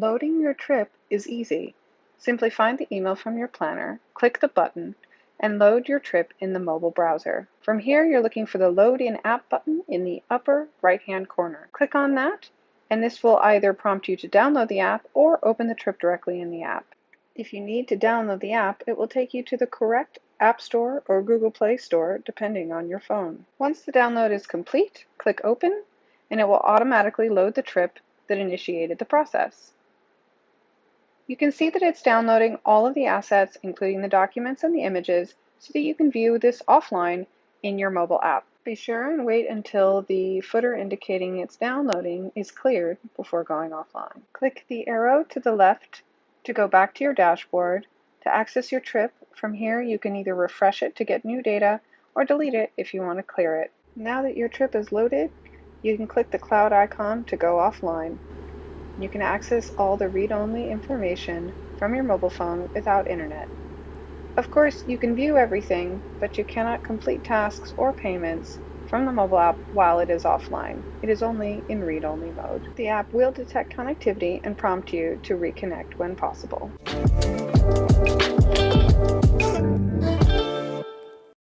Loading your trip is easy. Simply find the email from your planner, click the button, and load your trip in the mobile browser. From here, you're looking for the Load in App button in the upper right-hand corner. Click on that, and this will either prompt you to download the app or open the trip directly in the app. If you need to download the app, it will take you to the correct App Store or Google Play Store, depending on your phone. Once the download is complete, click Open, and it will automatically load the trip that initiated the process. You can see that it's downloading all of the assets, including the documents and the images, so that you can view this offline in your mobile app. Be sure and wait until the footer indicating it's downloading is cleared before going offline. Click the arrow to the left to go back to your dashboard. To access your trip, from here you can either refresh it to get new data or delete it if you want to clear it. Now that your trip is loaded, you can click the cloud icon to go offline. You can access all the read-only information from your mobile phone without internet. Of course, you can view everything, but you cannot complete tasks or payments from the mobile app while it is offline. It is only in read-only mode. The app will detect connectivity and prompt you to reconnect when possible.